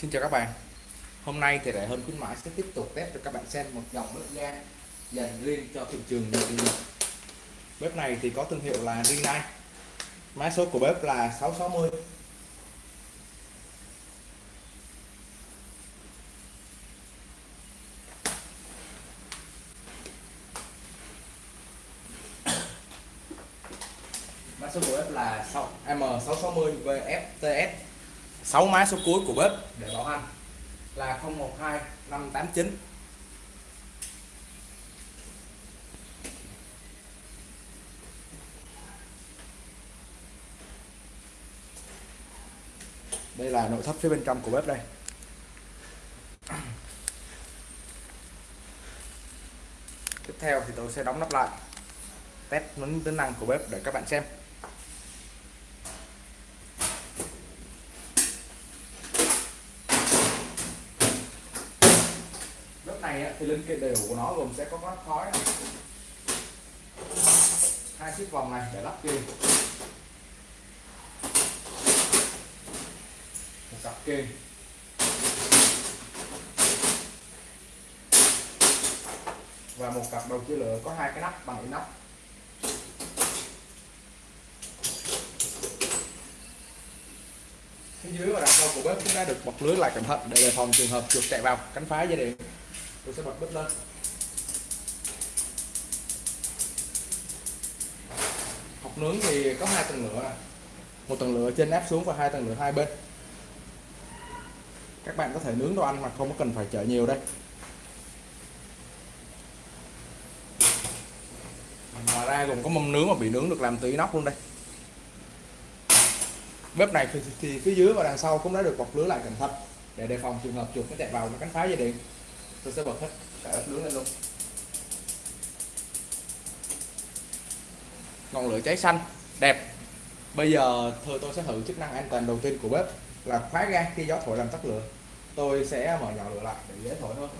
Xin chào các bạn. Hôm nay thì đại hơn khuyến mãi sẽ tiếp tục test cho các bạn xem một dòng bếp ga dành riêng cho thị trường nội địa Bếp này thì có thương hiệu là Rinnai. Mã số của bếp là 660 Mã số của bếp là M660 VFTS 6 máy số cuối của bếp để bảo hành là 012 589 đây là nội thất phía bên trong của bếp đây. Tiếp theo thì tôi sẽ đóng nắp lại. Test những tính năng của bếp để các bạn xem bếp này thì linh kiện đầy đủ của nó gồm sẽ có mắt khói này. hai chiếc vòng này để lắp kìm một cặp kìm và một cặp đầu chia lửa có hai cái nắp, bằng inox nắp. Phía dưới và đằng sau của bếp cũng đã được bọc lưới lại cẩn thận để đề phòng trường hợp chuột chạy vào, cắn phá dây điện tôi sẽ bật bếp lên. Học nướng thì có hai tầng lửa à. một tầng lửa trên áp xuống và hai tầng lửa hai bên. Các bạn có thể nướng đồ ăn mà không có cần phải chở nhiều đây. Ngoài ra còn có mâm nướng mà bị nướng được làm từ inox luôn đây. Bếp này thì, thì phía dưới và đằng sau cũng đã được bọc lưới lại cẩn thận để đề phòng trường hợp chuột nó chạy vào nó cắn phá dây điện tôi sẽ bật hết cả bếp nướng lên luôn. Ngọn lửa cháy xanh, đẹp. Bây giờ thôi, tôi sẽ thử chức năng an toàn đầu tiên của bếp là khóa ga khi gió thổi làm tắt lửa. Tôi sẽ mở nhỏ lửa lại để dễ thổi hơn.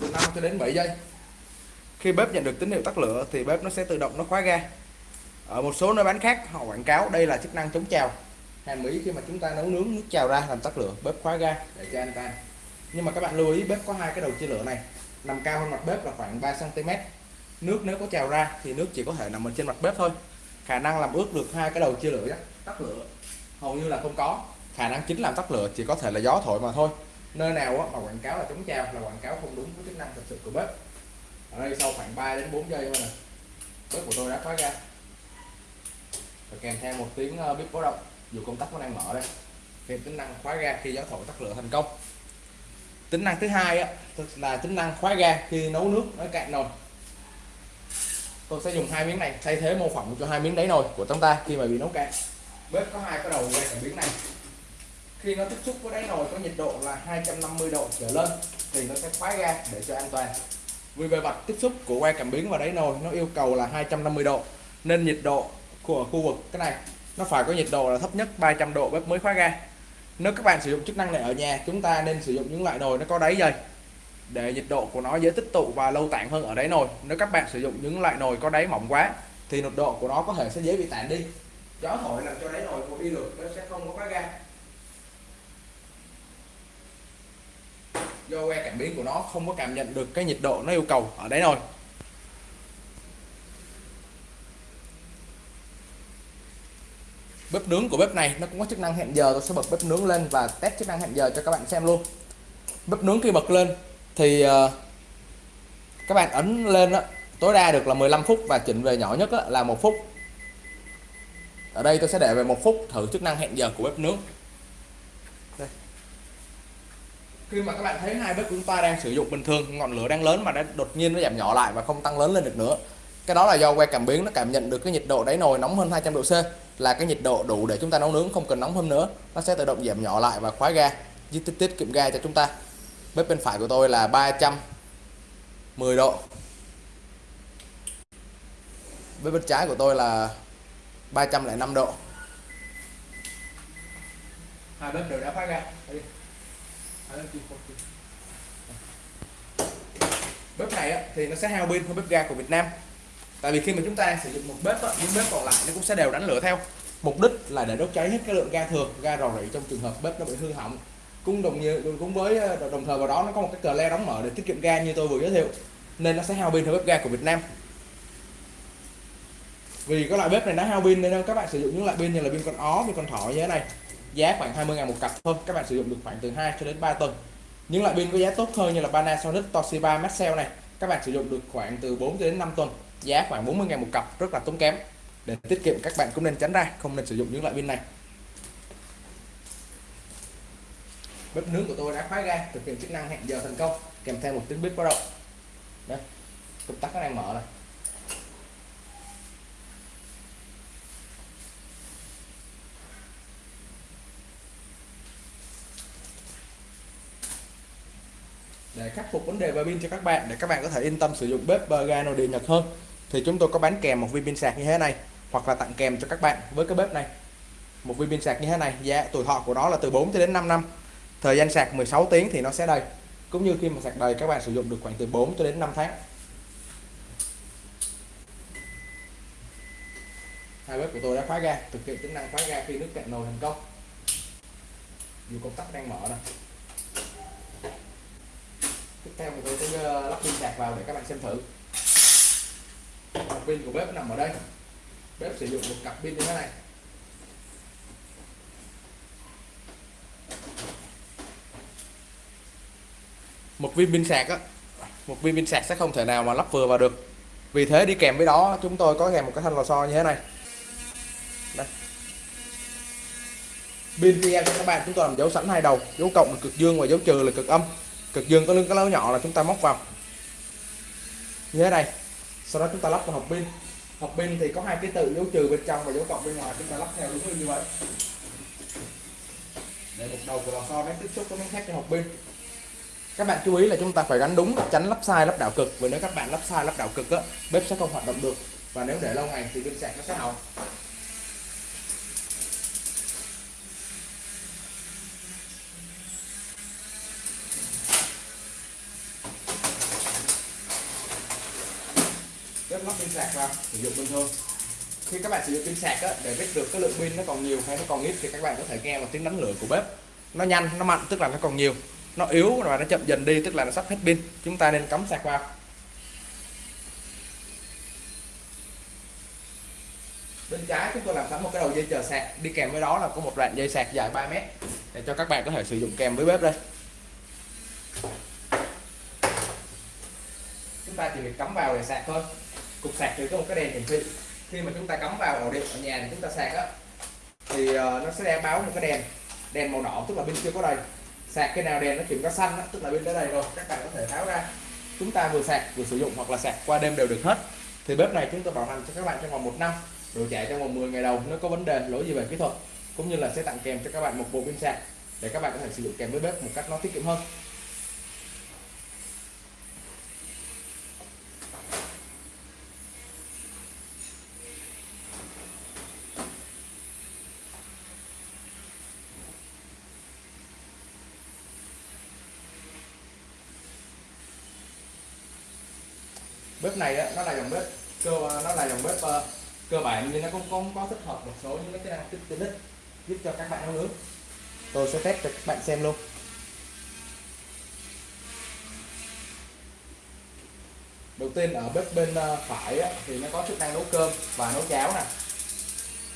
Từ 5 cho đến 7 giây khi bếp nhận được tín hiệu tắt lửa thì bếp nó sẽ tự động nó khóa ga. Ở một số nơi bán khác, họ quảng cáo đây là chức năng chống trào. Hàm ý khi mà chúng ta nấu nướng nước trào ra làm tắt lửa, bếp khóa ga để cho an toàn nhưng mà các bạn lưu ý, bếp có hai cái đầu chia lửa này, nằm cao hơn mặt bếp là khoảng 3 cm nước nếu có trào ra thì nước chỉ có thể nằm ở trên mặt bếp thôi. Khả năng làm ướt được hai cái đầu chia lửa tắt lửa, hầu như là không có. Khả năng chính làm tắt lửa chỉ có thể là gió thổi mà thôi. Nơi nào mà quảng cáo là chống trào là quảng cáo không đúng với chức năng thực sự của bếp ở đây sau khoảng 3 đến 4 giây thôi nè. Bếp của tôi đã khóa ra và kèm theo một tiếng ờ, bếp báo động. Dù công tắc vẫn đang mở đây. Thêm tính năng khóa ga khi gió thổi tắt lửa thành công. Tính năng thứ hai á là tính năng khóa ga khi nấu nước nó cạn nồi. Tôi sẽ dùng hai miếng này, thay thế mô phỏng cho hai miếng đáy nồi của chúng ta khi mà bị nấu cạn. Bếp có hai cái đầu ngay ở miếng này. Khi nó tiếp xúc với đáy nồi có nhiệt độ là 250 độ trở lên, thì nó sẽ khóa ga để cho an toàn vì bề mặt tiếp xúc của que cảm biến và đáy nồi, nó yêu cầu là 250 độ. Nên nhiệt độ của khu vực cái này, nó phải có nhiệt độ là thấp nhất 300 độ bếp mới khóa ga. Nếu các bạn sử dụng chức năng này ở nhà, chúng ta nên sử dụng những loại nồi nó có đáy dày để nhiệt độ của nó dễ tích tụ và lâu tản hơn ở đáy nồi. Nếu các bạn sử dụng những loại nồi có đáy mỏng quá, thì nhiệt độ của nó có thể sẽ dễ bị tản đi. Gió thổi làm cho đáy nồi không đi được nó sẽ không có khóa ga. Do que cảm biến của nó không có cảm nhận được cái nhiệt độ nó yêu cầu. Ở đấy rồi. bếp nướng của bếp này nó cũng có chức năng hẹn giờ. Tôi sẽ bật bếp nướng lên và test chức năng hẹn giờ cho các bạn xem luôn. Bếp nướng khi bật lên thì uh, các bạn ấn lên đó, tối đa được là 15 phút và chỉnh về nhỏ nhất đó, là một phút. Ở đây tôi sẽ để về một phút thử chức năng hẹn giờ của bếp nướng đây khi mà các bạn thấy hai bếp của chúng ta đang sử dụng bình thường, ngọn lửa đang lớn mà đã đột nhiên nó giảm nhỏ lại và không tăng lớn lên được nữa. Cái đó là do que cảm biến nó cảm nhận được cái nhiệt độ đáy nồi nóng hơn 200 độ C, là cái nhiệt độ đủ để chúng ta nấu nướng, không cần nóng hơn nữa. Nó sẽ tự động giảm nhỏ lại và khóa ga giúp tiết kiệm ga cho chúng ta. Bếp bên phải của tôi là 310 độ. Bếp bên trái của tôi là 305 độ. Hai bếp đều đã khóa ga bếp này á, thì nó sẽ hao pin hơn bếp ga của Việt Nam. Tại vì khi mà chúng ta sử dụng một bếp á, những bếp còn lại nó cũng sẽ đều đánh lửa theo. Mục đích là để đốt cháy hết cái lượng ga thừa ga rò rỉ trong trường hợp bếp nó bị hư hỏng. Cũng đồng như cũng với ờ, đồng thời vào đó nó có một cái cờ le đóng mở để tiết kiệm ga như tôi vừa giới thiệu. Nên nó sẽ hao pin hơn bếp ga của Việt Nam. Vì cái loại bếp này nó hao pin nên các bạn sử dụng những loại pin như là pin con ó pin con thỏ như thế này giá khoảng 20 ngàn một cặp thôi. Các bạn sử dụng được khoảng từ 2 cho đến 3 tuần. Những loại pin có giá tốt hơn như là Panasonic, Toshiba, Maxell này, các bạn sử dụng được khoảng từ 4 đến 5 tuần. Giá khoảng 40 ngàn một cặp, rất là tốn kém. Để tiết kiệm, các bạn cũng nên tránh ra, không nên sử dụng những loại pin này. Bếp nướng của tôi đã khóa ga, thực hiện chức năng hẹn giờ thành công, kèm theo một tiếng bếp báo động. Đây công tắc nó đang mở này để khắc phục vấn đề về pin cho các bạn, để các bạn có thể yên tâm sử dụng bếp ga nội địa Nhật hơn. Thì chúng tôi có bán kèm một viên pin sạc như thế này, hoặc là tặng kèm cho các bạn với cái bếp này. Một viên pin sạc như thế này, giá tuổi thọ của nó là từ 4 đến 5 năm. Thời gian sạc 16 tiếng thì nó sẽ đầy, cũng như khi mà sạc đầy các bạn sử dụng được khoảng từ 4 cho đến 5 tháng. Hai bếp của tôi đã khóa ga, thực hiện tính năng khóa ga khi nước cạn nồi thành công. Dù công tắc đang mở này tiếp theo thì tôi sẽ ờ, lắp pin sạc vào để các bạn xem thử. Pin của bếp nằm ở đây. Bếp sử dụng một cặp pin như thế này. Một viên pin sạc á. Một viên pin sạc sẽ không thể nào mà lắp vừa vào được. Vì thế đi kèm với đó, chúng tôi có kèm một cái thanh lò xo như thế này. Đây. Pin PM cho các bạn, chúng tôi làm dấu sẵn hai đầu. Dấu cộng là cực dương và dấu trừ là cực âm cực dương có lưng, cái lỗ nhỏ là chúng ta móc vào. Như thế này. Sau đó chúng ta lắp vào hộp pin. Hộp pin thì có hai cái tự dấu trừ bên trong và dấu cộng bên ngoài. Chúng ta lắp theo đúng như vậy. Để một đầu của lò xo nó tiếp xúc với miếng thép cho hộp pin. Các bạn chú ý là chúng ta phải gắn đúng tránh lắp sai, lắp đảo cực. Vì nếu các bạn lắp sai, lắp đảo cực á, bếp sẽ không hoạt động được. Và nếu để lâu ngày thì pin sạc nó sẽ hỏng bếp lắp pin sạc vào sử dụng bình thường khi các bạn sử dụng pin sạc á, để biết được cái lượng pin nó còn nhiều hay nó còn ít thì các bạn có thể nghe vào tiếng đánh lửa của bếp. Nó nhanh nó mạnh tức là nó còn nhiều. Nó yếu và nó chậm dần đi tức là nó sắp hết pin. Chúng ta nên cắm sạc vào. Bên trái chúng tôi làm sẵn một cái đầu dây chờ sạc. Đi kèm với đó là có một đoạn dây sạc dài 3 mét để cho các bạn có thể sử dụng kèm với bếp đây. Chúng ta chỉ việc cắm vào để sạc thôi cục sạc thì có một cái đèn hiển thị khi mà chúng ta cắm vào ổ điện ở nhà thì chúng ta sạc á thì uh, nó sẽ báo một cái đèn đèn màu đỏ tức là pin chưa có đầy. Sạc cái nào đèn nó chuyển có xanh á, tức là pin đã đầy rồi các bạn có thể tháo ra. Chúng ta vừa sạc vừa sử dụng hoặc là sạc qua đêm đều được hết. Thì bếp này chúng tôi bảo hành cho các bạn trong vòng một năm rồi chạy trong vòng 10 ngày đầu nếu có vấn đề lỗi gì về kỹ thuật cũng như là sẽ tặng kèm cho các bạn một bộ pin sạc để các bạn có thể sử dụng kèm với bếp một cách nó tiết kiệm hơn. Bếp này á, nó là dòng bếp cơ nó là dòng bếp uh, cơ bản nhưng nó cũng không có tích hợp một số những cái năng tiện ích giúp cho các bạn nấu nướng. Tôi sẽ test cho các bạn xem luôn. Đầu tiên ở bếp bên ờ, phải á, thì nó có chức năng nấu cơm và nấu cháo nè.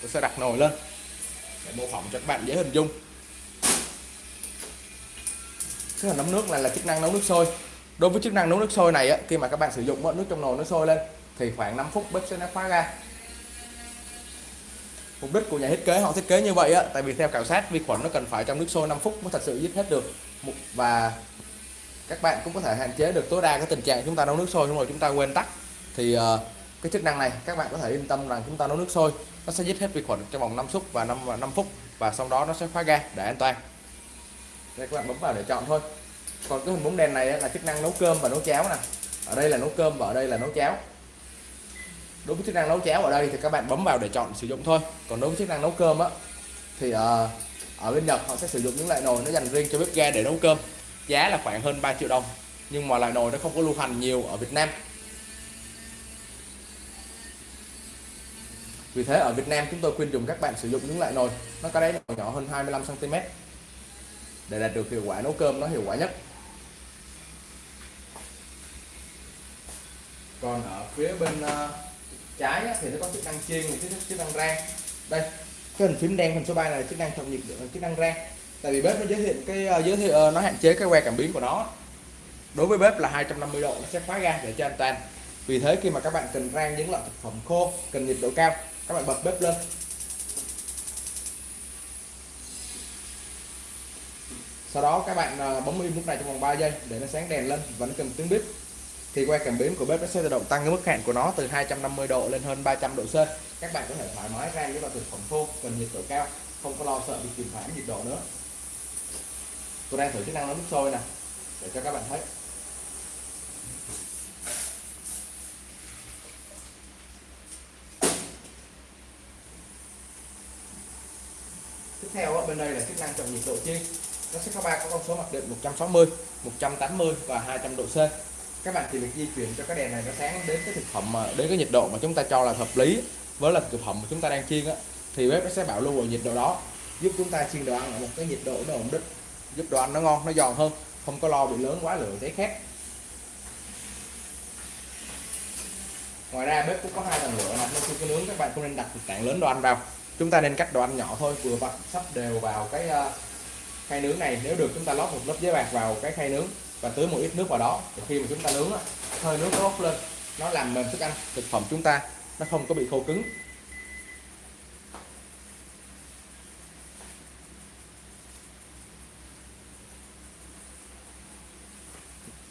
Tôi sẽ đặt nồi lên để mô phỏng cho các bạn dễ hình dung. Cái hình nấu nước này là chức năng nấu nước sôi đối với chức năng nấu nước sôi này á, khi mà các bạn sử dụng nước trong nồi nó sôi lên thì khoảng 5 phút bếp sẽ nó khóa ra. Mục đích của nhà thiết kế họ thiết kế như vậy á tại vì theo khảo sát vi khuẩn nó cần phải trong nước sôi 5 phút mới thật sự giết hết được. Và các bạn cũng có thể hạn chế được tối đa cái tình trạng chúng ta nấu nước sôi xong rồi chúng ta quên tắt. Thì uh, cái chức năng này các bạn có thể yên tâm rằng chúng ta nấu nước sôi nó sẽ giết hết vi khuẩn trong vòng 5 phút và 5 và 5 phút và sau đó nó sẽ khóa ga để an toàn. Đây các bạn bấm vào để chọn thôi còn cái hình bóng đèn này là chức năng nấu cơm và nấu cháo nè. Ở đây là nấu cơm và ở đây là nấu cháo. Đối với chức năng nấu cháo ở đây thì các bạn bấm vào để chọn sử dụng thôi. Còn đối với chức năng nấu cơm á thì uh, ở bên Nhật họ sẽ sử dụng những loại nồi nó dành riêng cho bếp ga để nấu cơm. Giá là khoảng hơn 3 triệu đồng nhưng mà loại nồi nó không có lưu hành nhiều ở Việt Nam. Vì thế ở Việt Nam chúng tôi khuyên dùng các bạn sử dụng những loại nồi nó có đáy nồi nhỏ hơn 25 cm để đạt được hiệu quả nấu cơm nó hiệu quả nhất. Còn ở phía bên ờ, trái thì nó có chức năng chiên và chức năng rang. Đây, cái hình phím đen, hình số 3 này là chức năng trong nhiệt ờ, chức năng rang. Tại vì bếp nó giới thiệu cái ờ, giới thiệu nó hạn chế cái que cảm biến của nó. Đối với bếp là 250 độ, nó sẽ khóa ga để cho an toàn. Vì thế khi mà các bạn cần rang những loại thực phẩm khô, cần nhiệt độ cao, các bạn bật bếp lên. Sau đó các bạn bấm im lúc này trong vòng 3 giây để nó sáng đèn lên và nó cần tiếng bếp thì que cảm biến của bếp nó sẽ tự động tăng cái mức hạn của nó từ 250 độ lên hơn 300 độ C. Các bạn có thể thoải mái rang với vào thực phẩm khô, cần nhiệt độ cao, không có lo sợ bị kìm hãm nhiệt độ nữa. Tôi đang thử chức năng nấu nước sôi nè, để cho các bạn thấy. Tiếp theo bên đây là chức năng chọn nhiệt độ chiên nó sẽ có ba con số mặc định 160 180 và 200 độ C các bạn chỉ việc di chuyển cho cái đèn này nó sáng đến cái thực phẩm mà, đến cái nhiệt độ mà chúng ta cho là hợp lý với là thực phẩm mà chúng ta đang chiên á, thì bếp nó sẽ bảo lưu ở nhiệt độ đó, giúp chúng ta chiên đồ ăn ở một cái nhiệt độ nó ổn định, giúp đồ ăn nó ngon, nó giòn hơn, không có lo bị lớn quá lửa, cháy khét. Ngoài ra bếp cũng có hai tầng lửa này nên khi có nướng các bạn không nên đặt một tảng lớn đồ ăn vào. Chúng ta nên cắt đồ ăn nhỏ thôi, vừa vặn sắp đều vào cái ờ, khay nướng này. Nếu được chúng ta lót một lớp giấy bạc vào cái khay nướng và tưới một ít nước vào đó. Để khi mà chúng ta nướng hơi nước nó bốc lên, nó làm mềm thức ăn thực phẩm chúng ta, nó không có bị khô cứng.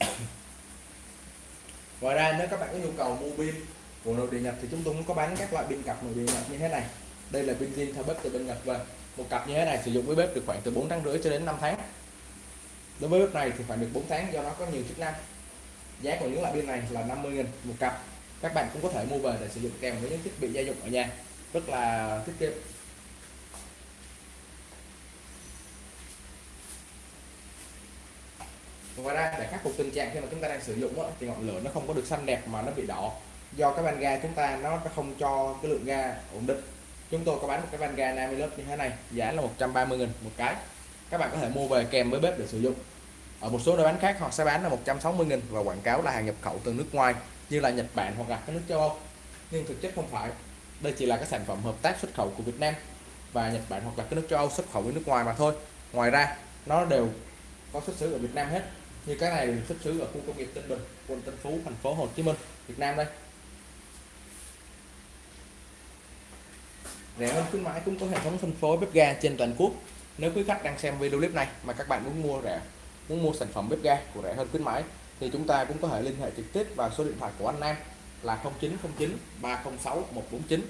Ngoài ra, nếu các bạn có nhu cầu mua pin của nội địa nhập thì chúng tôi cũng có bán các loại pin cặp nội địa nhập như thế này. Đây là pin zin theo bếp từ bên nhập về. Một cặp như thế này sử dụng với bếp được khoảng từ 4 tháng rưỡi cho đến 5 tháng đối với bếp này thì phải được 4 tháng do nó có nhiều chức năng. Giá của những loại pin này là 50.000 một cặp. Các bạn cũng có thể mua về để sử dụng kèm với những thiết bị gia dụng ở nhà. Rất là tiết kiệm. Ngoài ra để khắc phục tình trạng khi mà chúng ta đang sử dụng đó, thì ngọn lửa nó không có được xanh đẹp mà nó bị đỏ. Do cái van ga chúng ta nó không cho cái lượng ga ổn định. Chúng tôi có bán một cái van ga 50 lớp như thế này giá là 130 000 một cái các bạn có thể mua về kèm với bếp để sử dụng. Ở một số nơi bán khác, họ sẽ bán là 160 000 và quảng cáo là hàng nhập khẩu từ nước ngoài, như là Nhật Bản hoặc là các nước châu Âu. Nhưng thực chất không phải. Đây chỉ là các sản phẩm hợp tác xuất khẩu của Việt Nam và Nhật Bản hoặc là các nước châu Âu xuất khẩu với nước ngoài mà thôi. Ngoài ra, nó đều có xuất xứ ở Việt Nam hết, như cái này xuất xứ ở khu công nghiệp Tân Bình, quận Tân Phú, thành phố Hồ Chí Minh, Việt Nam đây. Rẻ hơn khuyến mãi cũng có hệ thống phân phối bếp ga trên toàn quốc nếu quý khách đang xem video clip này mà các bạn muốn mua rẻ, muốn mua sản phẩm bếp ga của rẻ hơn khuyến mãi, thì chúng ta cũng có thể liên hệ trực tiếp vào số điện thoại của anh Nam là 0909 306 149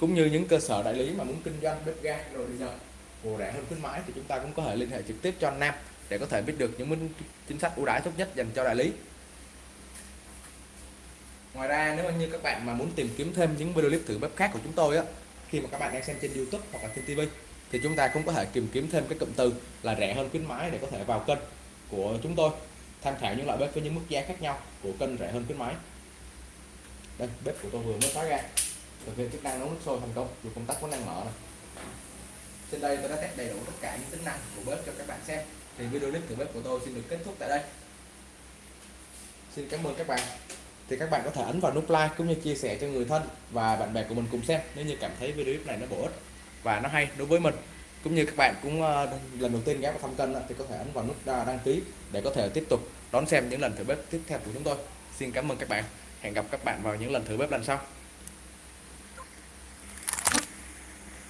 cũng như những cơ sở đại lý mà muốn kinh doanh bếp ga đồ điện giờ của rẻ hơn khuyến mãi thì chúng ta cũng có thể liên hệ trực tiếp cho anh Nam để có thể biết được những chính sách ưu đãi tốt nhất dành cho đại lý. Ngoài ra, nếu như các bạn mà muốn tìm kiếm thêm những video clip thử bếp khác của chúng tôi á, khi mà các bạn đang xem trên YouTube hoặc là trên TV thì chúng ta cũng có thể tìm kiếm thêm cái cụm từ là rẻ hơn khuyến mãi để có thể vào kênh của chúng tôi, tham khảo những loại bếp với những mức giá khác nhau của kênh rẻ hơn khuyến mãi. Đây, bếp của tôi vừa mới khóa ra. Thực hiện chức năng nấu nước sôi thành công, dù công tắc có năng mở này trên đây tôi đã test đầy đủ tất cả những tính năng của bếp cho các bạn xem. Thì video clip thử bếp của tôi xin được kết thúc tại đây. Xin cảm ơn các bạn. Thì các bạn có thể ấn vào nút like cũng như chia sẻ cho người thân và bạn bè của mình cùng xem nếu như cảm thấy video clip này nó bổ ích và nó hay đối với mình. Cũng như các bạn cũng ờ, lần đầu tiên ghé vào thăm kênh thì có thể ấn vào nút đăng ký để có thể tiếp tục đón xem những lần thử bếp tiếp theo của chúng tôi. Xin cảm ơn các bạn. Hẹn gặp các bạn vào những lần thử bếp lần sau.